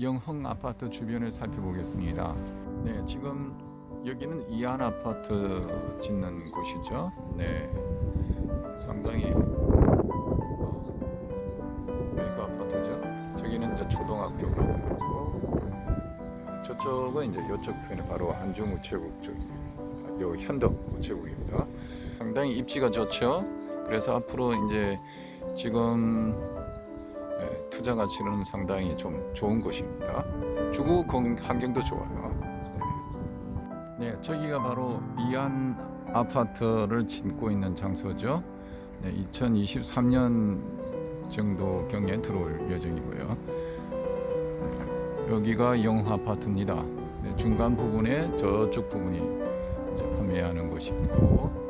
영흥 아파트 주변을 살펴보겠습니다. 네, 지금 여기는 이안 아파트 짓는 곳이죠. 네, 상당히 어, 메이커 아파트죠. 저기는 이제 초등학교가 있고 저쪽은 이제 이쪽 편에 바로 한중우체국 쪽입니다. 요 현덕 우체국입니다. 상당히 입지가 좋죠. 그래서 앞으로 이제 지금 예, 투자 가치는 상당히 좀 좋은 곳입니다. 주거 건- 환경도 좋아요. 네. 네, 저기가 바로 이안 아파트를 짓고 있는 장소죠. 네, 2023년 정도 경에 들어올 예정이고요. 네, 여기가 영 아파트입니다. 네, 중간 부분에 저쪽 부분이 판매하는 곳이고